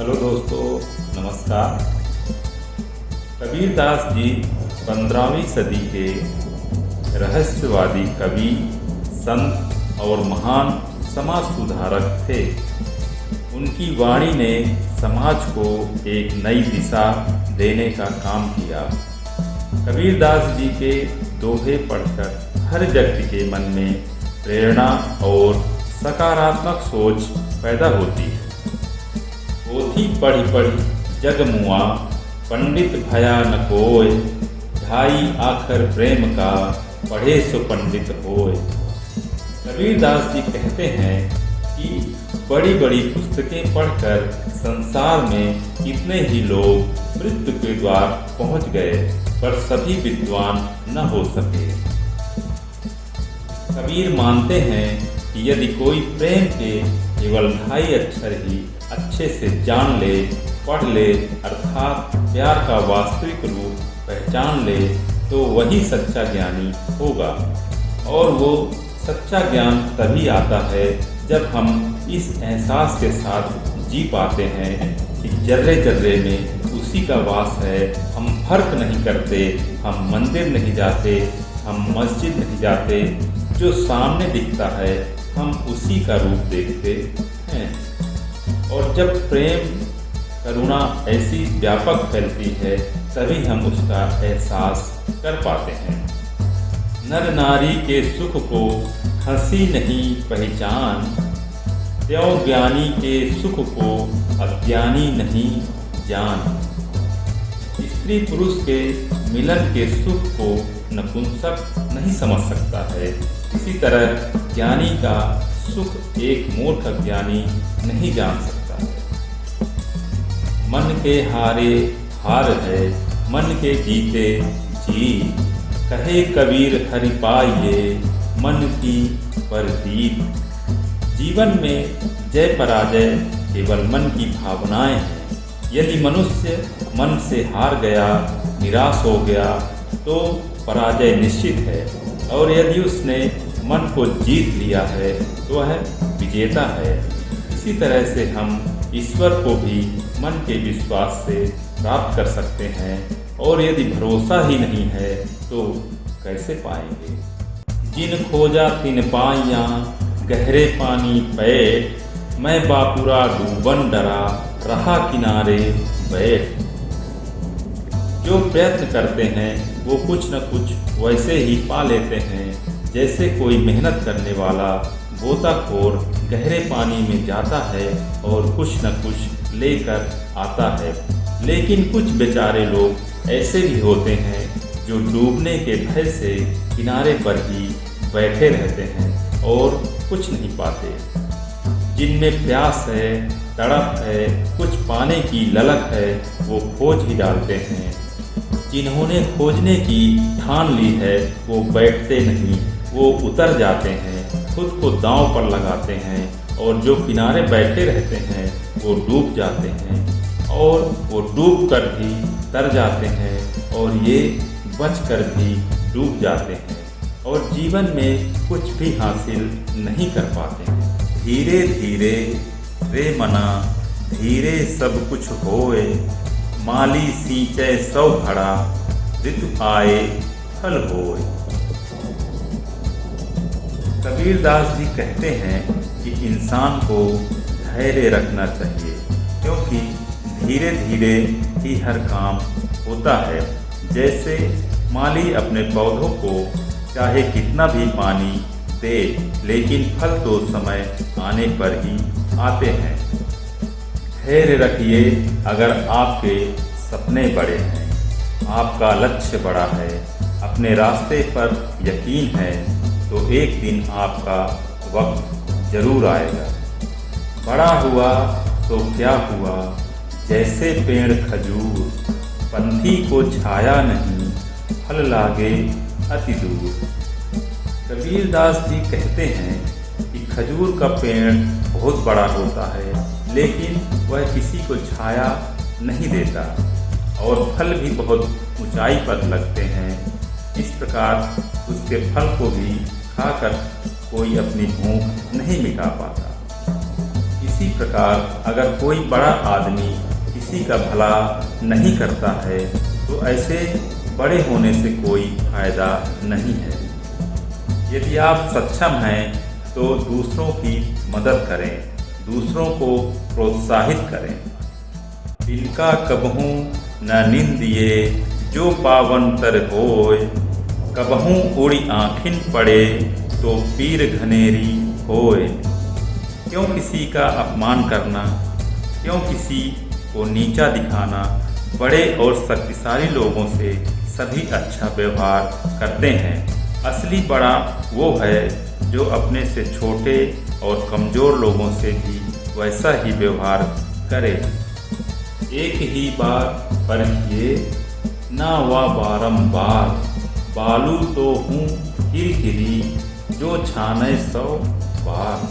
Hello दोस्तों, नमस्कार। कबीरदास जी पंद्रहवीं सदी के रहस्यवादी कवि, संत और महान समाज सुधारक थे। उनकी वाणी ने समाज को एक नई दिशा देने का काम किया। कबीरदास जी के दोहे पढ़कर हर व्यक्ति के मन में प्रेरणा और सकारात्मक सोच पैदा होती है। पोथी पढ़ी पढ़ी जग मुआ, पंडित भया न कोय। ढाई आखर प्रेम का, पढ़े सो पंडित होय। कबीर दास जी कहते हैं कि बड़ी बड़ी पुस्तकें पढ़कर संसार में कितने ही लोग मृत्यु के द्वार पहुँच गए, पर सभी विद्वान न हो सके। कबीर मानते हैं कि यदि कोई प्रेम के केवल ढाई अक्षर ही अच्छे से जान ले, पढ़ ले, अर्थात प्यार का वास्तविक रूप पहचान ले तो वही सच्चा ज्ञानी होगा। और वो सच्चा ज्ञान तभी आता है जब हम इस एहसास के साथ जी पाते हैं कि जर्रे जर्रे में उसी का वास है। हम फ़र्क नहीं करते, हम मंदिर नहीं जाते, हम मस्जिद नहीं जाते। जो सामने दिखता है, हम उसी का रूप देखते हैं। और जब प्रेम करुणा ऐसी व्यापक फैलती है, तभी हम उसका एहसास कर पाते हैं। नर नारी के सुख को हँसी नहीं पहचान त्यों ज्ञानी के सुख को अज्ञानी नहीं जान। स्त्री पुरुष के मिलन के सुख को नपुंसक नहीं समझ सकता है। इसी तरह ज्ञानी का सुख एक मूर्ख ज्ञानी नहीं जान सकता। मन के हारे हार है, मन के जीते जी। कहे कबीर हरि पाइये मन की प्रतीत जीवन में जय पराजय केवल मन की भावनाएँ हैं। यदि मनुष्य मन से हार गया, निराश हो गया तो पराजय निश्चित है। और यदि उसने मन को जीत लिया है तो वह विजेता है। इसी तरह से हम ईश्वर को भी मन के विश्वास से प्राप्त कर सकते हैं और यदि भरोसा ही नहीं है तो कैसे पाएँगे? जिन खोजा तिन पाइया गहरे पानी पैठ मैं बापुरा डूबन डरा, रहा किनारे बैठ। जो प्रयत्न करते हैं, वो कुछ न कुछ वैसे ही पा लेते हैं, जैसे कोई मेहनत करने वाला गोताखोर गहरे पानी में जाता है और कुछ न कुछ लेकर आता है। लेकिन कुछ बेचारे लोग ऐसे भी होते हैं जो डूबने के भय से किनारे पर ही बैठे रहते हैं और कुछ नहीं पाते। जिनमें प्यास है, तड़प है, कुछ पाने की ललक है, वो खोज ही डालते हैं। जिन्होंने खोजने की ठान ली है, वो बैठते नहीं, वो उतर जाते हैं। खुद को दांव पर लगाते हैं और जो किनारे बैठे रहते हैं, वो डूब जाते हैं और वो डूब कर भी तर जाते हैं और ये बच कर भी डूब जाते हैं और जीवन में कुछ भी हासिल नहीं कर पाते हैं। धीरे धीरे रे मना, धीरे सब कुछ होए, माली सींचे सौ घड़ा ऋतु आए फल होए। कबीर दास जी कहते हैं कि इंसान को धैर्य रखना चाहिए, क्योंकि धीरे धीरे ही हर काम होता है। जैसे माली अपने पौधों को चाहे कितना भी पानी दे, लेकिन फल तो समय आने पर ही आते हैं। धैर्य रखिए अगर आपके सपने बड़े हैं। आपका लक्ष्य बड़ा है, अपने रास्ते पर यकीन है तो एक दिन आपका वक्त ज़रूर आएगा। बड़ा हुआ तो क्या हुआ? जैसे पेड़ खजूर, पंथी को छाया नहीं, फल लागे अति दूर। कबीर दास जी कहते हैं कि खजूर का पेड़ बहुत बड़ा होता है, लेकिन वह किसी को छाया नहीं देता, और फल भी बहुत ऊंचाई पर लगते हैं। इस प्रकार उसके फल को भी खाकर कोई अपनी भूख नहीं मिटा पाता। इसी प्रकार अगर कोई बड़ा आदमी किसी का भला नहीं करता है तो ऐसे बड़े होने से कोई फ़ायदा नहीं है। यदि आप सक्षम हैं तो दूसरों की मदद करें, दूसरों को प्रोत्साहित करें। इनका कबहू न निंदिए जो पावन तर होय कबहू उड़ी आँखिन पड़े तो पीर घनेरी होए। क्यों किसी का अपमान करना? क्यों किसी को नीचा दिखाना? बड़े और शक्तिशाली लोगों से सभी अच्छा व्यवहार करते हैं। असली बड़ा वो है जो अपने से छोटे और कमज़ोर लोगों से भी वैसा ही व्यवहार करे। एक ही बार परखिए ना वा बारम्बार बालू तो हूँ किरकिरी जो छाने सौ बार।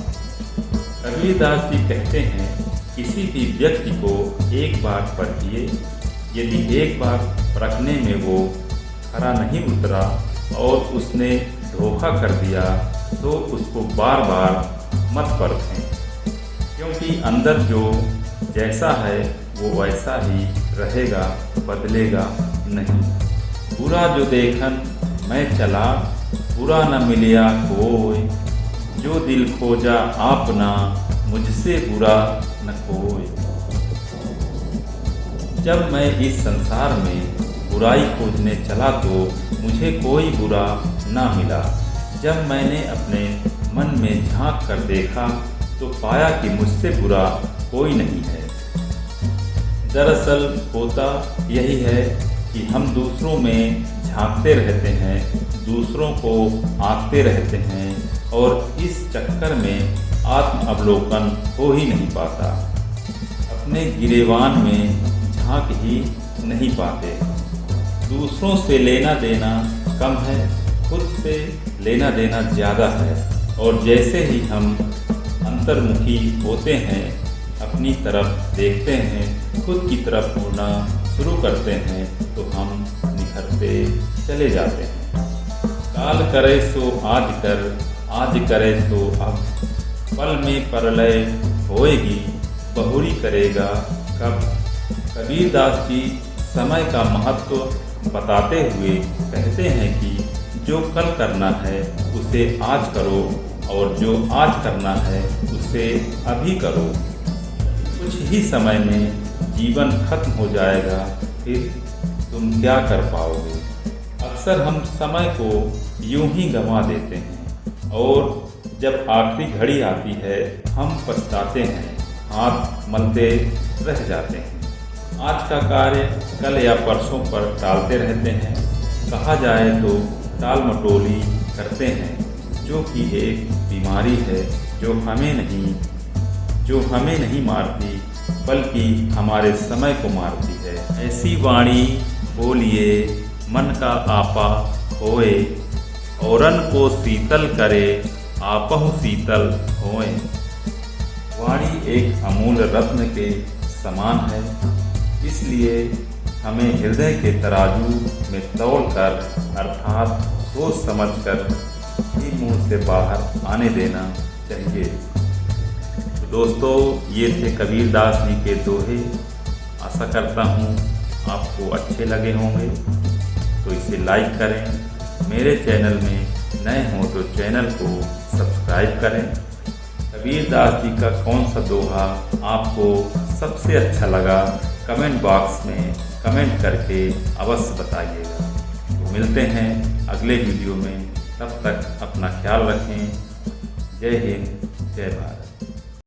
कबीरदास जी कहते हैं, किसी भी व्यक्ति को एक बार पढ़िए यदि एक बार परखने में वो खरा नहीं उतरा और उसने धोखा कर दिया तो उसको बार बार मत परखें। क्योंकि अंदर जो जैसा है, वो वैसा ही रहेगा, बदलेगा नहीं। बुरा जो देखन मैं चला, बुरा न मिलिया कोई। जो दिल खोजा आपना मुझसे बुरा न कोई। जब मैं इस संसार में बुराई खोजने चला तो मुझे कोई बुरा ना मिला। जब मैंने अपने मन में झाँक कर देखा तो पाया कि मुझसे बुरा कोई नहीं है। दरअसल होता यही है कि हम दूसरों में झांकते रहते हैं, दूसरों को आंकते रहते हैं और इस चक्कर में आत्म अवलोकन हो ही नहीं पाता। अपने गिरेवान में झाँक ही नहीं पाते। दूसरों से लेना देना कम है, खुद से लेना देना ज़्यादा है और जैसे ही हम अंतर्मुखी होते हैं, अपनी तरफ़ देखते हैं, खुद की तरफ़ मुड़ना शुरू करते हैं तो हम निखरते चले जाते हैं। काल करे सो आज कर, आज करे तो अब। पल में परलय होएगी, बहुरी करेगा कब? कबीरदास जी समय का महत्व बताते हुए कहते हैं कि जो कल करना है, उसे आज करो, और जो आज करना है, उसे अभी करो। कुछ ही समय में जीवन खत्म हो जाएगा, फिर तुम क्या कर पाओगे? अक्सर हम समय को यूँ ही गंवा देते हैं और जब आखिरी घड़ी आती है, हम पछताते हैं, हाथ मलते रह जाते हैं। आज का कार्य कल या परसों पर टालते रहते हैं। कहा जाए तो टाल मटोली करते हैं। जो कि एक बीमारी है, जो हमें नहीं, जो हमें नहीं मारती बल्कि हमारे समय को मारती है। ऐसी वाणी बोलिए, मन का आपा होए, औरन को शीतल करे, आपहु शीतल होए। वाणी एक अमूल रत्न के समान है, इसलिए हमें हृदय के तराजू में तोल कर अर्थात सोच समझ कर ही मुँह से बाहर आने देना चाहिए। दोस्तों, ये थे कबीर दास जी के दोहे। आशा करता हूँ आपको अच्छे लगे होंगे। तो इसे लाइक करें। मेरे चैनल में नए हों तो चैनल को सब्सक्राइब करें। कबीर दास जी का कौन सा दोहा आपको सबसे अच्छा लगा, कमेंट बॉक्स में कमेंट करके अवश्य बताइएगा। तो मिलते हैं अगले वीडियो में। तब तक अपना ख्याल रखें। जय हिंद, जय भारत।